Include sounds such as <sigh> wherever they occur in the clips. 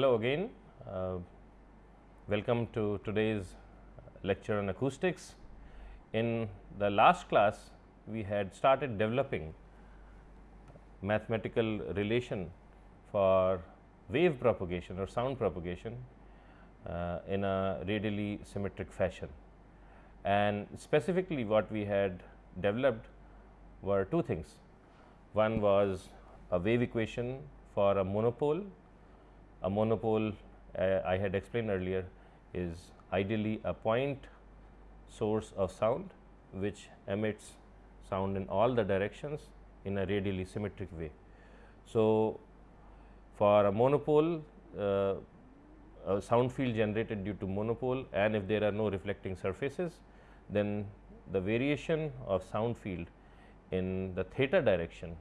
Hello again. Uh, welcome to today's lecture on acoustics. In the last class, we had started developing mathematical relation for wave propagation or sound propagation uh, in a radially symmetric fashion. And specifically what we had developed were two things. One was a wave equation for a monopole. A monopole uh, I had explained earlier is ideally a point source of sound which emits sound in all the directions in a radially symmetric way. So, for a monopole uh, a sound field generated due to monopole and if there are no reflecting surfaces then the variation of sound field in the theta direction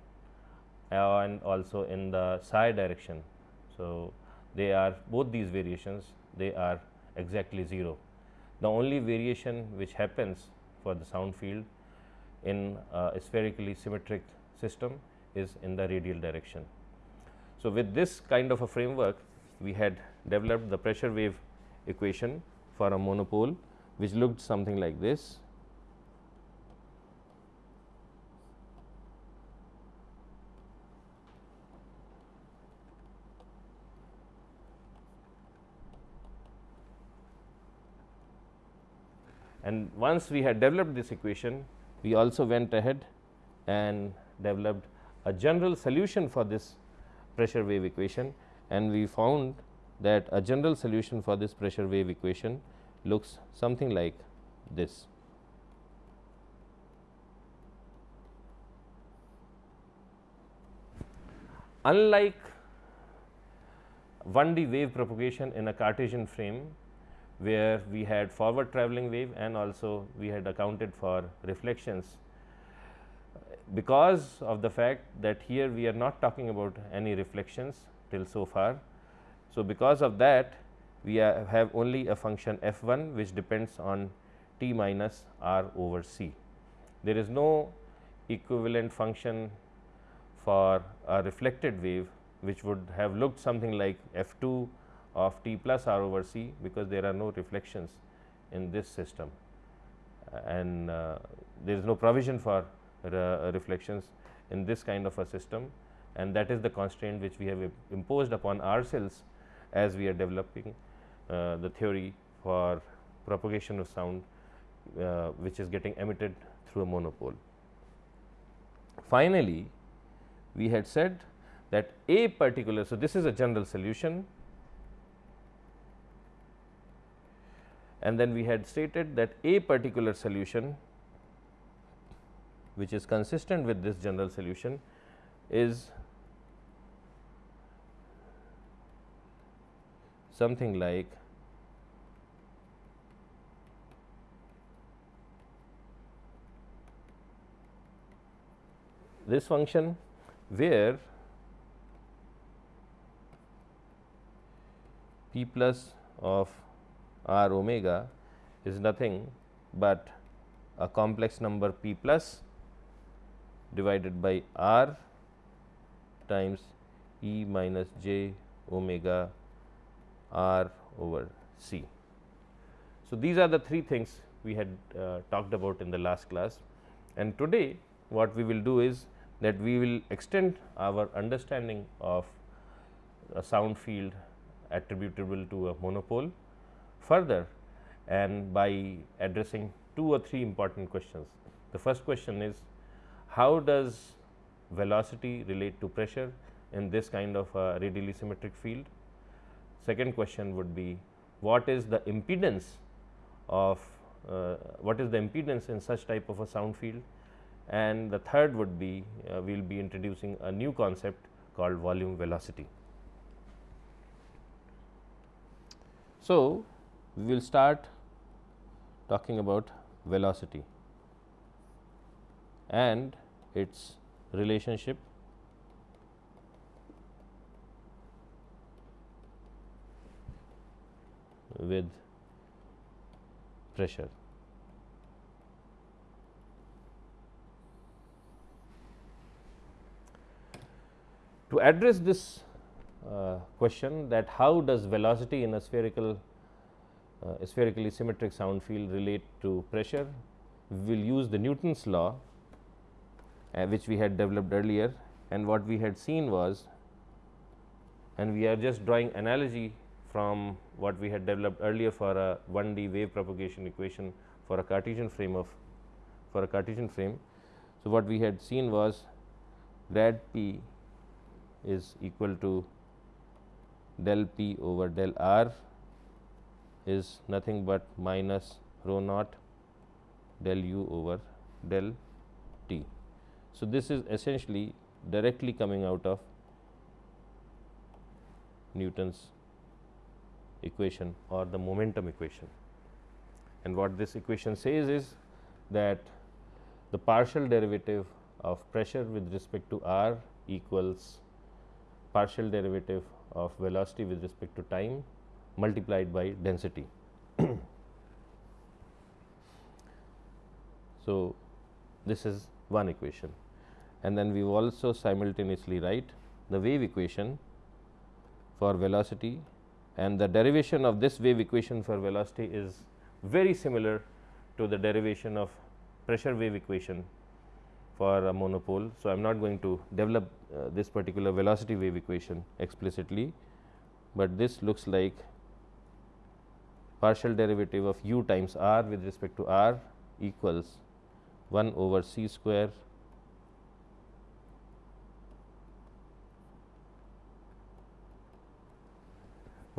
and also in the psi direction. So, they are both these variations they are exactly 0. The only variation which happens for the sound field in a spherically symmetric system is in the radial direction. So, with this kind of a framework we had developed the pressure wave equation for a monopole which looked something like this. And once we had developed this equation, we also went ahead and developed a general solution for this pressure wave equation and we found that a general solution for this pressure wave equation looks something like this. Unlike 1D wave propagation in a Cartesian frame, where we had forward travelling wave and also we had accounted for reflections. Because of the fact that here we are not talking about any reflections till so far. So, because of that we have only a function f 1 which depends on t minus r over c. There is no equivalent function for a reflected wave which would have looked something like f 2 of t plus r over c because there are no reflections in this system. And uh, there is no provision for uh, reflections in this kind of a system. And that is the constraint which we have imposed upon ourselves as we are developing uh, the theory for propagation of sound uh, which is getting emitted through a monopole. Finally, we had said that a particular, so this is a general solution and then we had stated that a particular solution which is consistent with this general solution is something like this function where p plus of r omega is nothing but a complex number p plus divided by r times e minus j omega r over c. So, these are the three things we had uh, talked about in the last class and today what we will do is that we will extend our understanding of a sound field attributable to a monopole further and by addressing two or three important questions. The first question is how does velocity relate to pressure in this kind of a radially symmetric field Second question would be what is the impedance of uh, what is the impedance in such type of a sound field and the third would be uh, we will be introducing a new concept called volume velocity. So, we will start talking about velocity and its relationship with pressure. To address this uh, question that how does velocity in a spherical uh, spherically symmetric sound field relate to pressure. We will use the Newton's law uh, which we had developed earlier and what we had seen was and we are just drawing analogy from what we had developed earlier for a 1D wave propagation equation for a Cartesian frame of for a Cartesian frame. So, what we had seen was grad p is equal to del p over del r is nothing but minus rho naught del u over del t. So, this is essentially directly coming out of Newton's equation or the momentum equation. And what this equation says is that the partial derivative of pressure with respect to r equals partial derivative of velocity with respect to time multiplied by density. <coughs> so, this is one equation and then we also simultaneously write the wave equation for velocity and the derivation of this wave equation for velocity is very similar to the derivation of pressure wave equation for a monopole. So, I am not going to develop uh, this particular velocity wave equation explicitly, but this looks like partial derivative of u times r with respect to r equals 1 over c square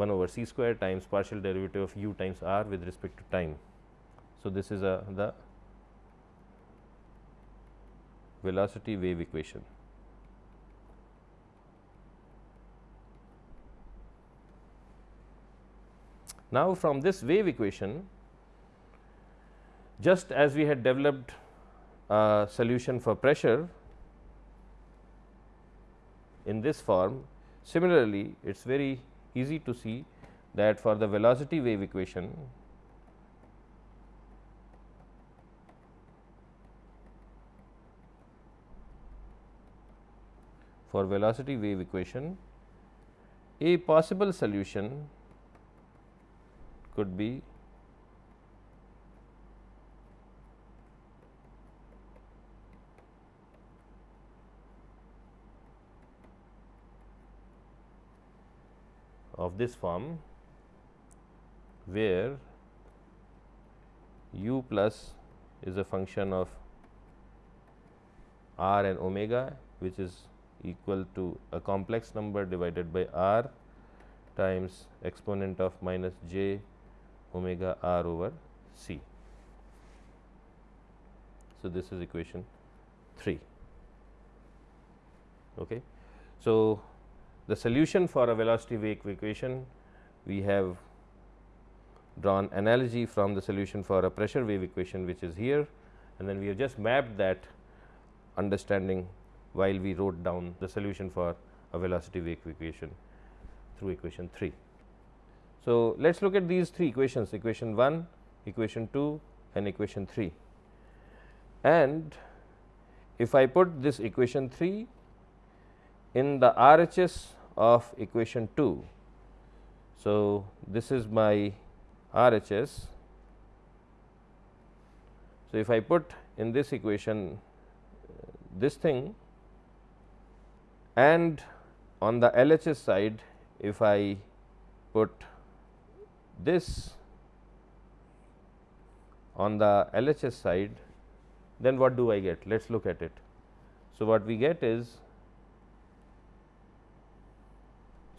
1 over c square times partial derivative of u times r with respect to time. So, this is a the velocity wave equation. Now, from this wave equation just as we had developed a solution for pressure in this form similarly, it is very easy to see that for the velocity wave equation for velocity wave equation a possible solution could be of this form where u plus is a function of r and omega which is equal to a complex number divided by r times exponent of minus j omega r over c. So, this is equation 3. Okay. So, the solution for a velocity wave equation, we have drawn analogy from the solution for a pressure wave equation which is here and then we have just mapped that understanding while we wrote down the solution for a velocity wave equation through equation 3. So, let us look at these three equations equation 1, equation 2 and equation 3 and if I put this equation 3 in the RHS of equation 2. So, this is my RHS. So, if I put in this equation uh, this thing and on the LHS side if I put this on the LHS side then what do I get? Let us look at it. So, what we get is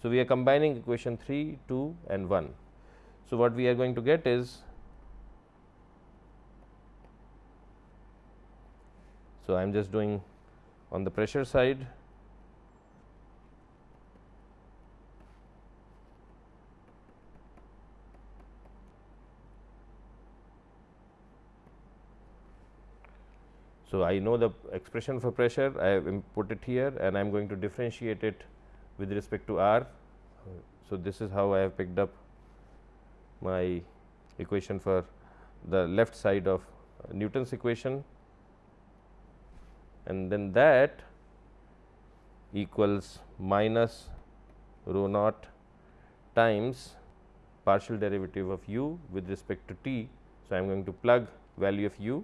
So, we are combining equation 3, 2 and 1. So, what we are going to get is So, I am just doing on the pressure side So, I know the expression for pressure I have put it here and I am going to differentiate it with respect to r. So, this is how I have picked up my equation for the left side of Newton's equation and then that equals minus rho naught times partial derivative of u with respect to t. So, I am going to plug value of u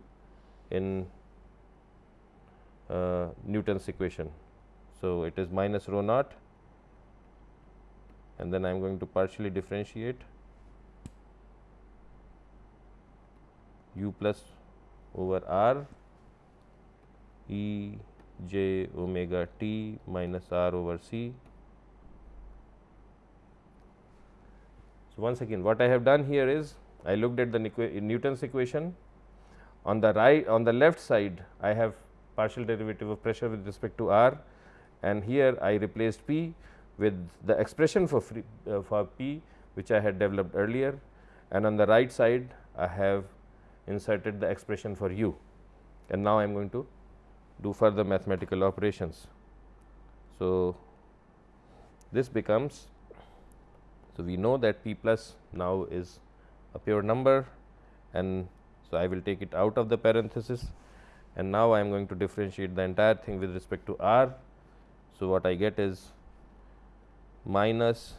in Uh, Newton's equation. So, it is minus rho naught and then I am going to partially differentiate u plus over r e j omega t minus r over c. So, once again what I have done here is I looked at the Newton's equation on the right on the left side I have partial derivative of pressure with respect to r and here I replaced p with the expression for free, uh, for p which I had developed earlier and on the right side I have inserted the expression for u and now I am going to do further mathematical operations. So, this becomes so we know that p plus now is a pure number and so I will take it out of the parenthesis and now I am going to differentiate the entire thing with respect to r. So, what I get is minus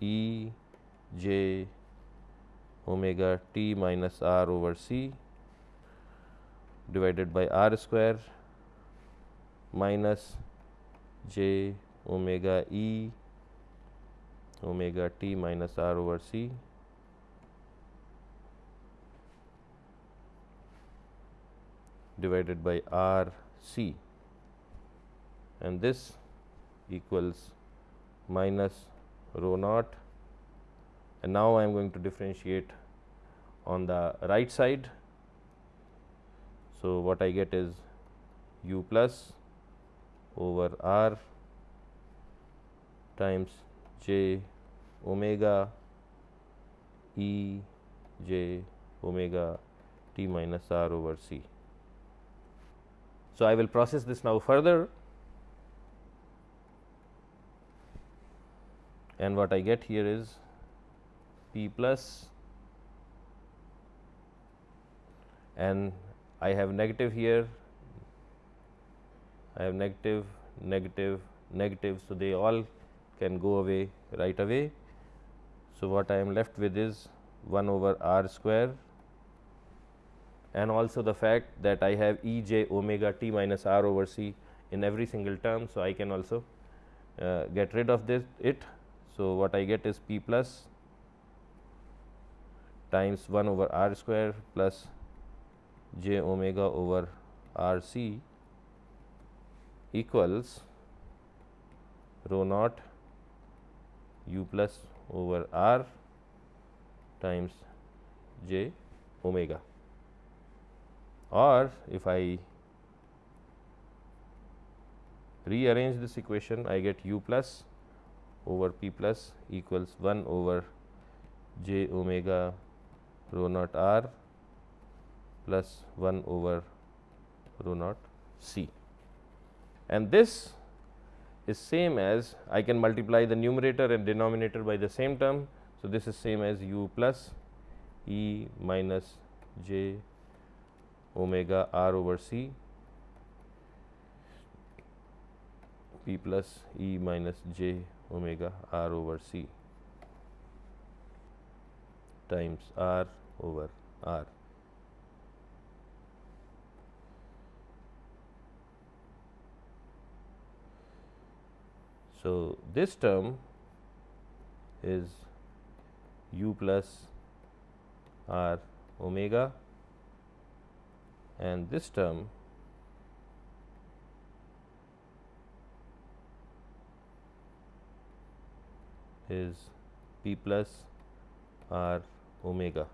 E j omega t minus r over c divided by r square minus j omega e omega t minus r over c divided by r c and this equals minus rho naught and now I am going to differentiate on the right side. So, what I get is u plus over r times j omega e j omega t minus r over c. So, I will process this now further and what I get here is P plus and I have negative here, I have negative, negative, negative. So, they all can go away right away. So, what I am left with is 1 over r square and also the fact that I have E j omega t minus r over c in every single term. So, I can also uh, get rid of this it so, what I get is p plus times 1 over r square plus j omega over r c equals rho naught u plus over r times j omega or if I rearrange this equation I get u plus over p plus equals 1 over j omega rho naught r plus 1 over rho naught c. And this is same as I can multiply the numerator and denominator by the same term. So, this is same as u plus e minus j omega r over c p plus e minus j omega r over c times r over r. So, this term is u plus r omega and this term is p plus r omega.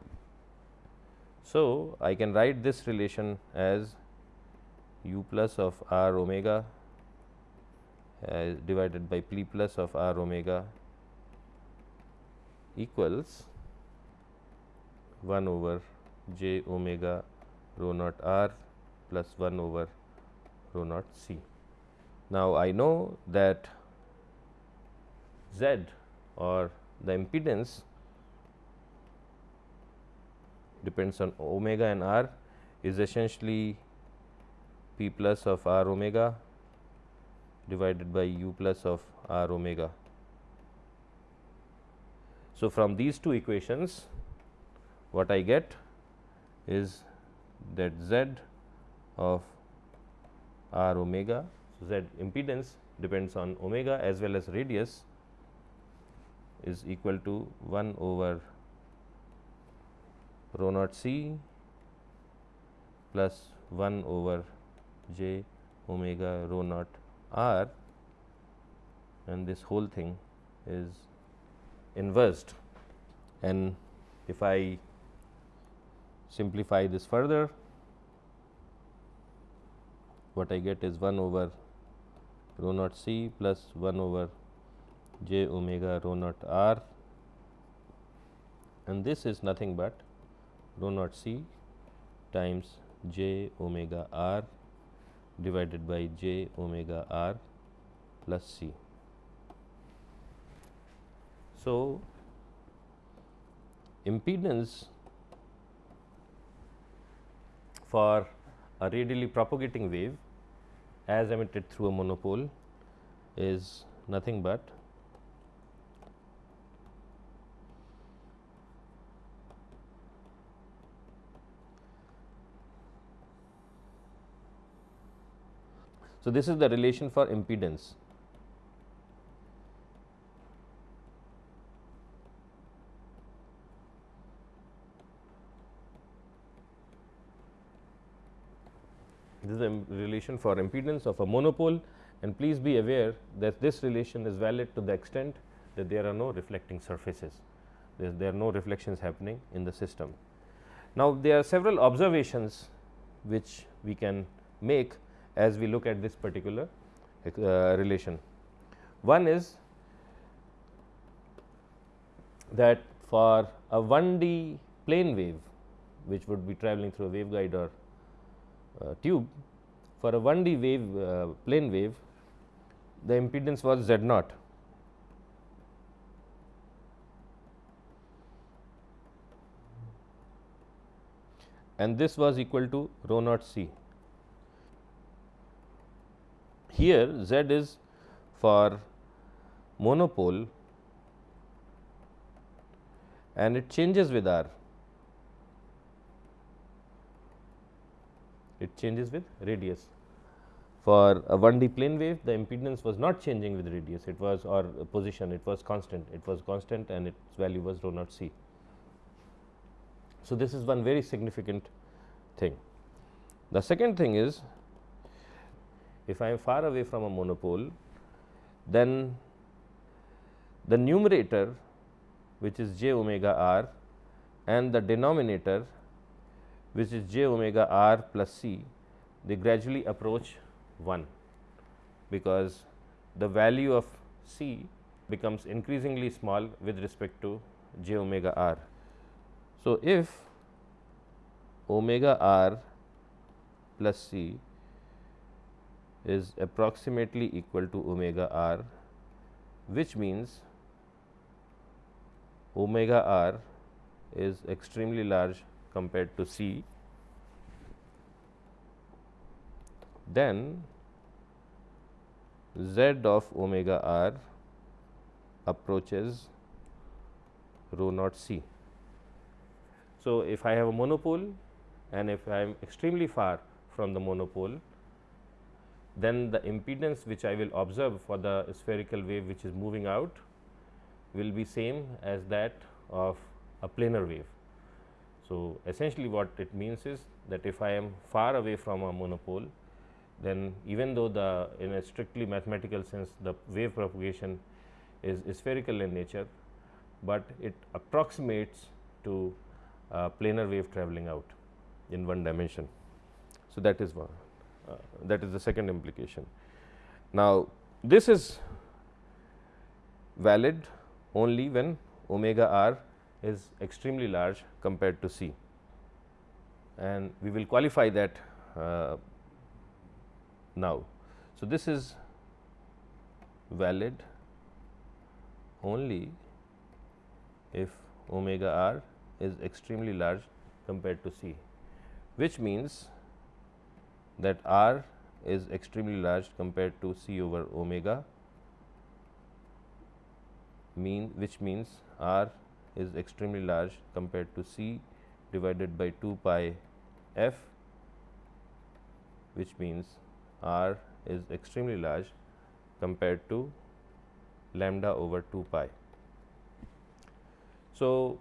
So, I can write this relation as u plus of r omega as divided by p plus of r omega equals 1 over j omega rho naught r plus 1 over rho naught c. Now, I know that z or the impedance depends on omega and r is essentially p plus of r omega divided by u plus of r omega So, from these two equations what I get is that z of r omega. So, z impedance depends on omega as well as radius is equal to 1 over rho naught c plus 1 over j omega rho naught r and this whole thing is inversed and if I simplify this further what I get is 1 over rho naught c plus 1 over j omega rho naught r and this is nothing but rho naught c times j omega r divided by j omega r plus c. So, impedance for a radially propagating wave as emitted through a monopole is nothing but So, this is the relation for impedance. This is the relation for impedance of a monopole and please be aware that this relation is valid to the extent that there are no reflecting surfaces, there, there are no reflections happening in the system. Now, there are several observations which we can make as we look at this particular uh, relation. One is that for a 1D plane wave which would be traveling through a waveguide or uh, tube for a 1D wave uh, plane wave the impedance was Z naught and this was equal to rho naught c. Here Z is for monopole and it changes with R. It changes with radius. For a 1D plane wave, the impedance was not changing with radius, it was or position, it was constant, it was constant and its value was rho naught c. So, this is one very significant thing. The second thing is if I am far away from a monopole, then the numerator which is j omega r and the denominator which is j omega r plus c, they gradually approach 1, because the value of c becomes increasingly small with respect to j omega r. So, if omega r plus c is approximately equal to omega r which means omega r is extremely large compared to c then z of omega r approaches rho naught c. So, if I have a monopole and if I am extremely far from the monopole then the impedance which I will observe for the spherical wave which is moving out will be same as that of a planar wave. So, essentially what it means is that if I am far away from a monopole then even though the in a strictly mathematical sense the wave propagation is, spherical in nature, but it approximates to a planar wave traveling out in one dimension. So, that is one uh, that is the second implication. Now, this is valid only when omega r is extremely large compared to c and we will qualify that uh, now. So, this is valid only if omega r is extremely large compared to c, which means that r is extremely large compared to c over omega mean which means r is extremely large compared to C divided by 2 pi f which means R is extremely large compared to lambda over 2 pi. So,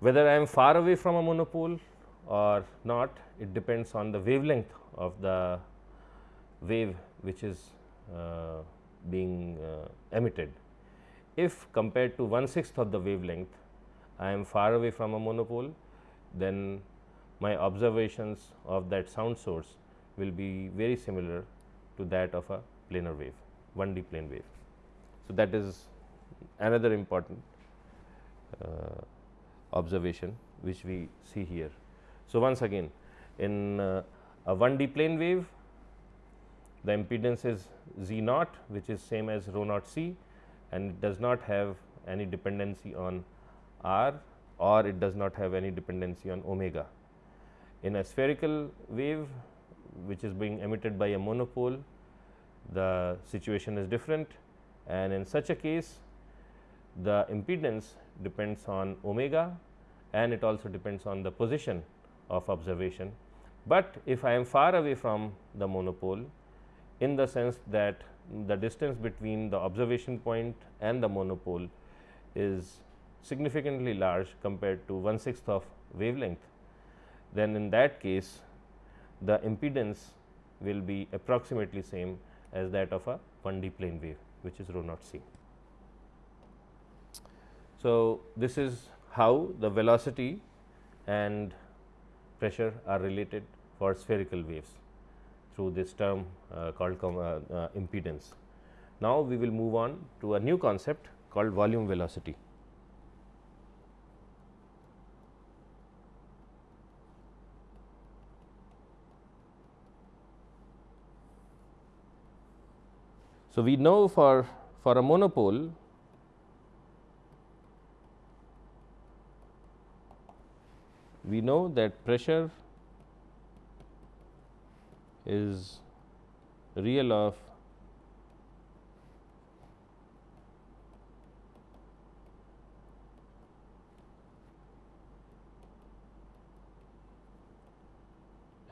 whether I am far away from a monopole or not it depends on the wavelength of the wave which is uh, being uh, emitted. If compared to one sixth of the wavelength I am far away from a monopole then my observations of that sound source will be very similar to that of a planar wave 1D plane wave. So, that is another important uh, observation which we see here. So, once again in uh, a 1D plane wave the impedance is Z naught which is same as rho naught C and it does not have any dependency on R or it does not have any dependency on omega. In a spherical wave which is being emitted by a monopole the situation is different and in such a case the impedance depends on omega and it also depends on the position of observation. But if I am far away from the monopole in the sense that the distance between the observation point and the monopole is significantly large compared to one sixth of wavelength, then in that case the impedance will be approximately same as that of a 1D plane wave which is rho naught c. So, this is how the velocity and pressure are related for spherical waves through this term uh, called uh, uh, impedance. Now, we will move on to a new concept called volume velocity. So, we know for, for a monopole we know that pressure is real of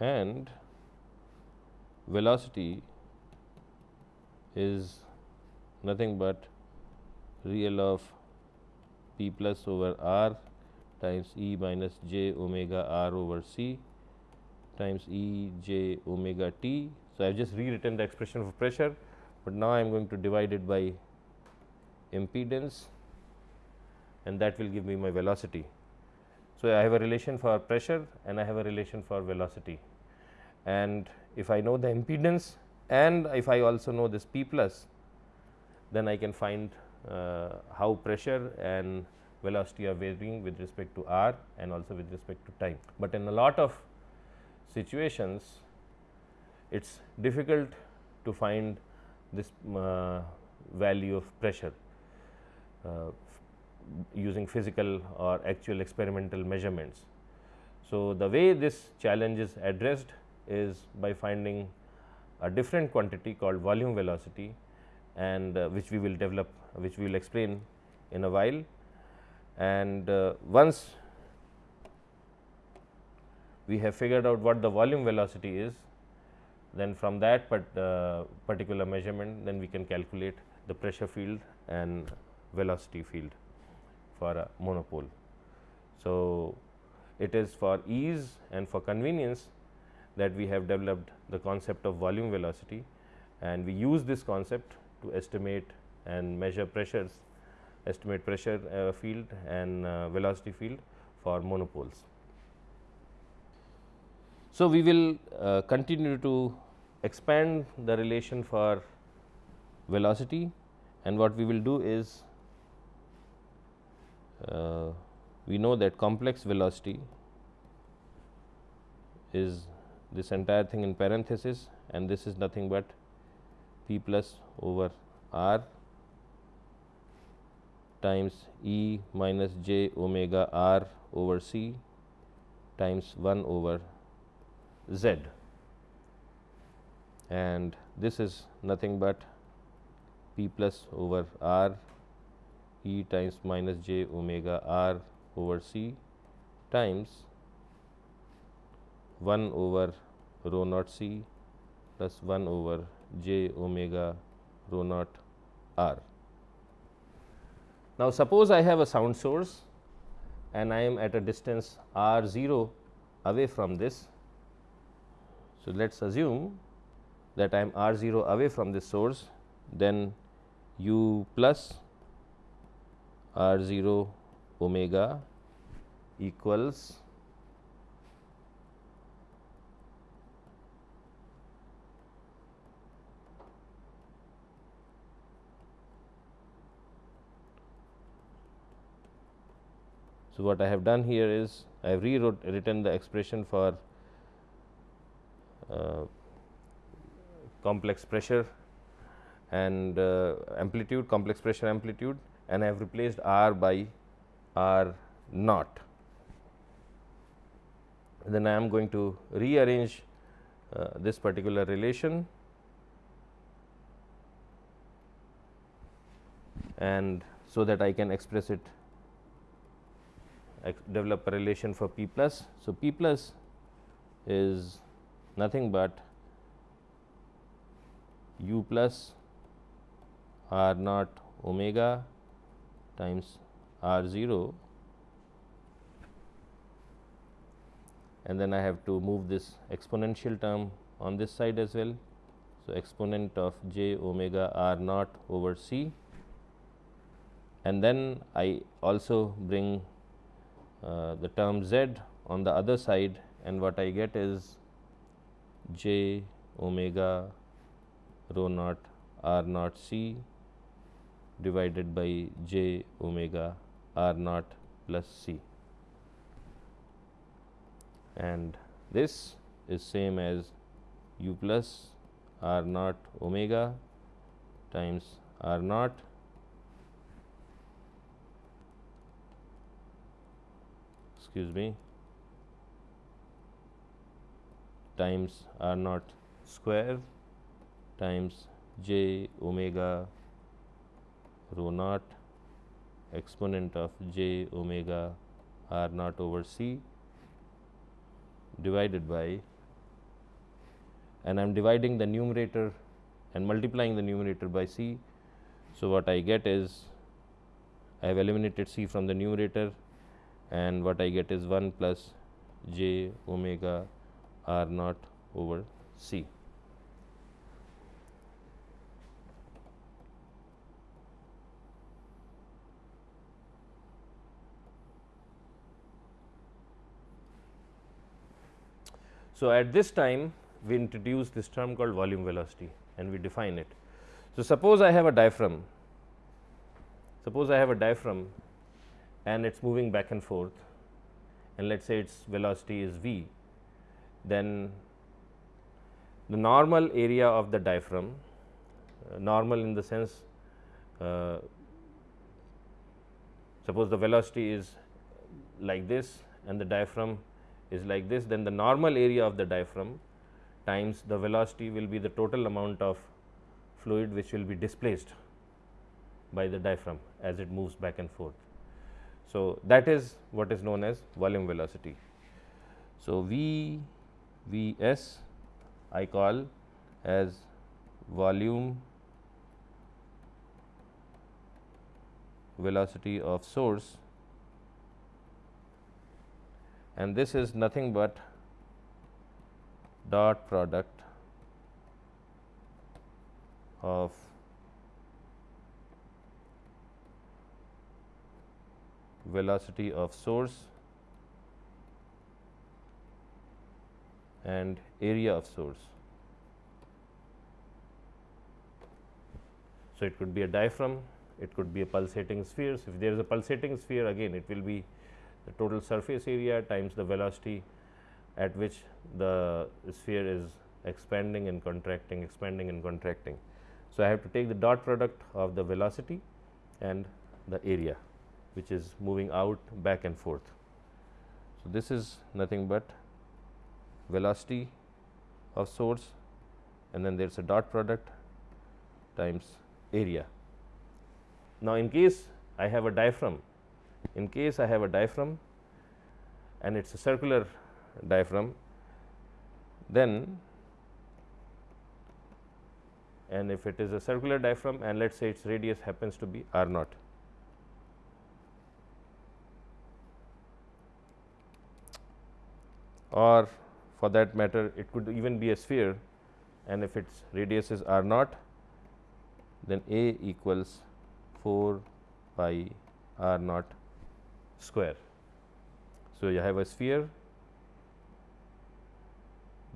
and velocity is nothing but real of p plus over r times E minus j omega r over c times E j omega t. So, I have just rewritten the expression for pressure, but now I am going to divide it by impedance and that will give me my velocity. So, I have a relation for pressure and I have a relation for velocity and if I know the impedance and if I also know this P plus then I can find uh, how pressure and velocity are varying with respect to r and also with respect to time. But in a lot of situations it is difficult to find this uh, value of pressure uh, using physical or actual experimental measurements. So, the way this challenge is addressed is by finding a different quantity called volume velocity and uh, which we will develop which we will explain in a while. And uh, once we have figured out what the volume velocity is, then from that but, uh, particular measurement then we can calculate the pressure field and velocity field for a monopole. So, it is for ease and for convenience that we have developed the concept of volume velocity and we use this concept to estimate and measure pressures, estimate pressure uh, field and uh, velocity field for monopoles. So, we will uh, continue to expand the relation for velocity and what we will do is uh, we know that complex velocity is this entire thing in parenthesis and this is nothing but p plus over r times E minus j omega r over c times 1 over z and this is nothing but p plus over r E times minus j omega r over c times 1 over rho naught c plus 1 over j omega rho naught r. Now, suppose I have a sound source and I am at a distance r 0 away from this. So, let us assume that I am r 0 away from this source then u plus r 0 omega equals So, what I have done here is I have rewritten the expression for complex pressure and uh, amplitude complex pressure amplitude and I have replaced R by R naught. Then I am going to rearrange uh, this particular relation and so that I can express it develop a relation for P plus. So, P plus is nothing but u plus r naught omega times r 0 and then I have to move this exponential term on this side as well. So, exponent of j omega r naught over c. And then I also bring uh, the term z on the other side. And what I get is j omega rho naught r naught c divided by j omega r naught plus c. And this is same as u plus r naught omega times r naught excuse me times r naught square times j omega rho naught exponent of j omega r naught over c divided by and I am dividing the numerator and multiplying the numerator by c. So, what I get is I have eliminated c from the numerator and what I get is 1 plus j omega r naught over c. So, at this time we introduce this term called volume velocity and we define it. So, suppose I have a diaphragm, suppose I have a diaphragm and it is moving back and forth and let us say its velocity is v, then the normal area of the diaphragm, uh, normal in the sense uh, suppose the velocity is like this and the diaphragm is like this, then the normal area of the diaphragm times the velocity will be the total amount of fluid which will be displaced by the diaphragm as it moves back and forth. So, that is what is known as volume velocity. So, V V s I call as volume velocity of source. And this is nothing but dot product of velocity of source and area of source. So, it could be a diaphragm, it could be a pulsating sphere. So, if there is a pulsating sphere again it will be the total surface area times the velocity at which the sphere is expanding and contracting, expanding and contracting. So, I have to take the dot product of the velocity and the area which is moving out back and forth. So, this is nothing but velocity of source and then there is a dot product times area. Now, in case I have a diaphragm. In case I have a diaphragm and it is a circular diaphragm, then and if it is a circular diaphragm and let us say its radius happens to be r naught. or for that matter it could even be a sphere and if its radius is r naught then A equals 4 pi r naught square. So, you have a sphere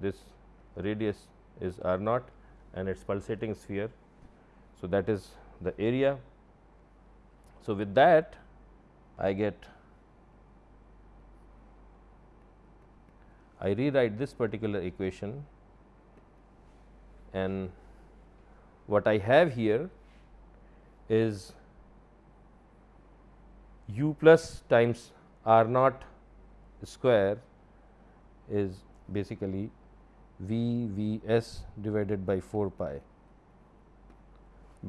this radius is r naught and its pulsating sphere. So, that is the area. So, with that I get I rewrite this particular equation and what I have here is u plus times r naught square is basically v v s divided by 4 pi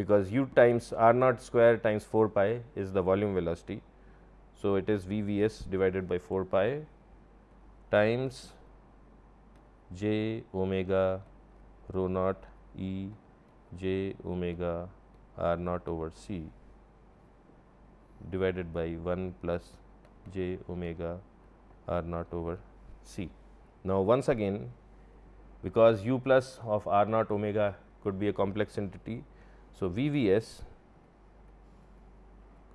because u times r naught square times 4 pi is the volume velocity. So, it is v v s divided by 4 pi times j omega rho naught E j omega r naught over c divided by 1 plus j omega r naught over c. Now, once again because u plus of r naught omega could be a complex entity. So, V V s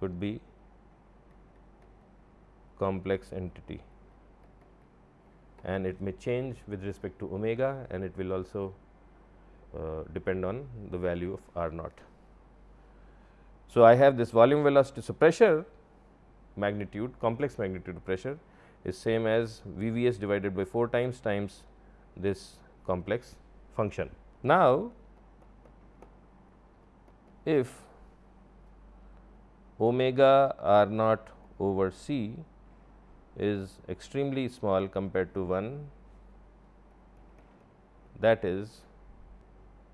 could be complex entity and it may change with respect to omega and it will also uh, depend on the value of r naught. So, I have this volume velocity. So, pressure magnitude complex magnitude pressure is same as V V s divided by 4 times times this complex function. Now, if omega r naught over c is extremely small compared to 1 that is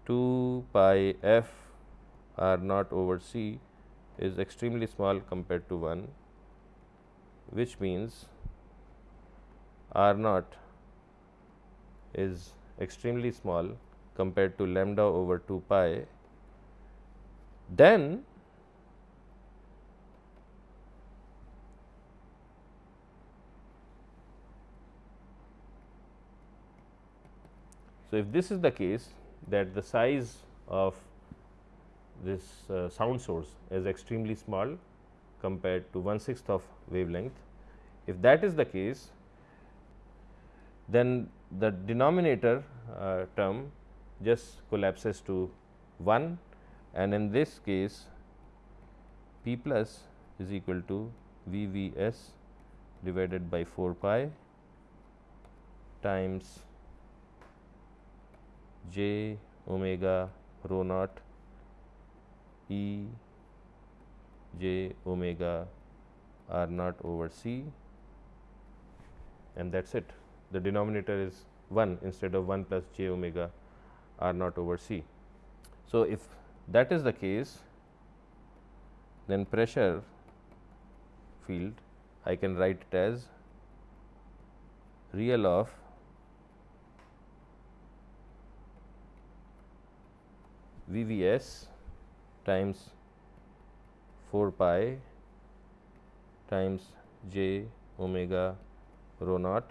2 pi f r naught over c is extremely small compared to 1 which means r naught is extremely small compared to lambda over 2 pi. Then So, if this is the case that the size of this uh, sound source is extremely small compared to 1 sixth of wavelength. If that is the case, then the denominator uh, term just collapses to 1 and in this case p plus is equal to V V s divided by 4 pi times j omega rho naught E j omega r naught over c and that is it. The denominator is 1 instead of 1 plus j omega r naught over c. So, if that is the case then pressure field I can write it as real of V V s times 4 pi times j omega rho naught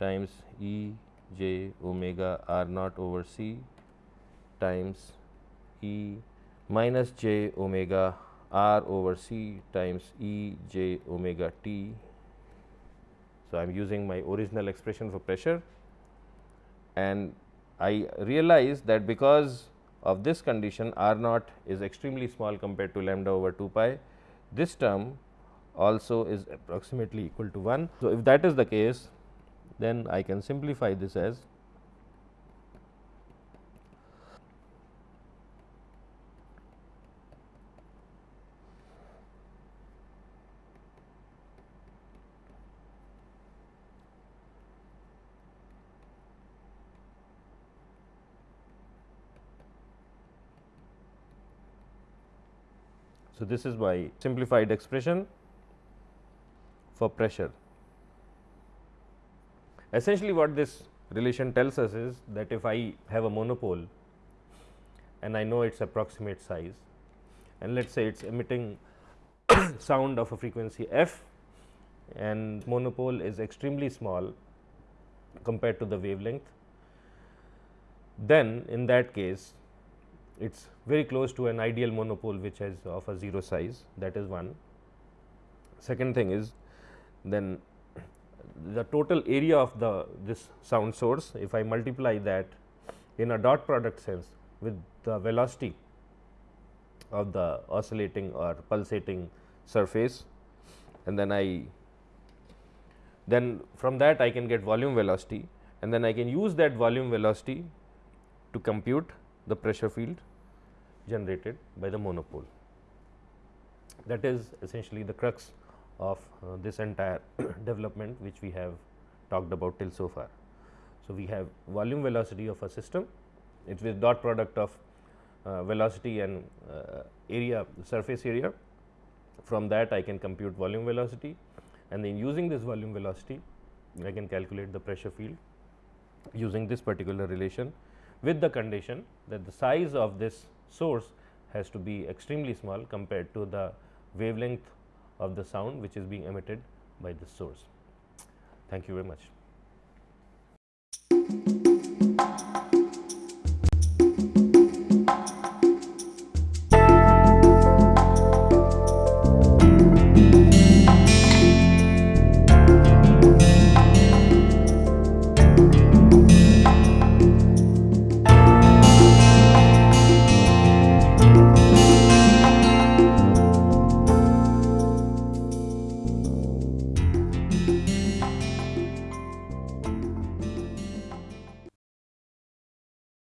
times E j omega r naught over c times E minus j omega r over c times E j omega t. So, I am using my original expression for pressure and I realize that because of this condition r naught is extremely small compared to lambda over 2 pi. This term also is approximately equal to 1. So, if that is the case then I can simplify this as So, this is my simplified expression for pressure. Essentially what this relation tells us is that if I have a monopole and I know its approximate size and let us say it is emitting <coughs> sound of a frequency f and monopole is extremely small compared to the wavelength, then in that case it is very close to an ideal monopole which is of a 0 size that is one. Second thing is then the total area of the this sound source if I multiply that in a dot product sense with the velocity of the oscillating or pulsating surface and then I then from that I can get volume velocity and then I can use that volume velocity to compute the pressure field generated by the monopole. That is essentially the crux of uh, this entire <coughs> development which we have talked about till so far. So, we have volume velocity of a system it is with dot product of uh, velocity and uh, area surface area from that I can compute volume velocity and then using this volume velocity I can calculate the pressure field using this particular relation with the condition that the size of this source has to be extremely small compared to the wavelength of the sound which is being emitted by this source. Thank you very much.